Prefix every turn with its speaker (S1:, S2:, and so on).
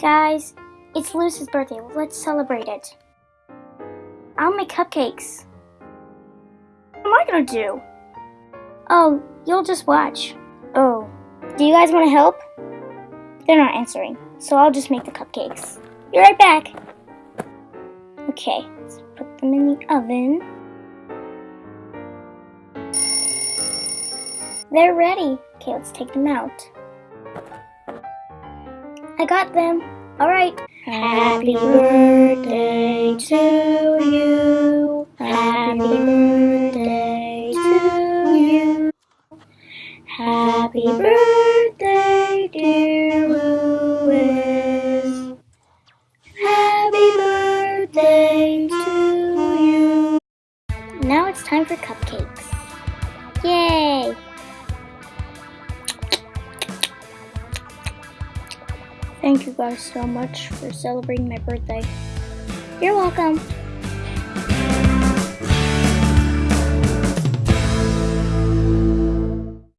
S1: Guys, it's Lucy's birthday. Let's celebrate it. I'll make cupcakes. What am I gonna do? Oh, you'll just watch. Oh, do you guys want to help? They're not answering, so I'll just make the cupcakes. Be right back. Okay, let's put them in the oven. They're ready. Okay, let's take them out. I got them. All right. Happy birthday to you. Happy birthday to you. Happy birthday, dear Louis. Happy birthday to you. Now it's time for cupcakes. Thank you guys so much for celebrating my birthday. You're welcome.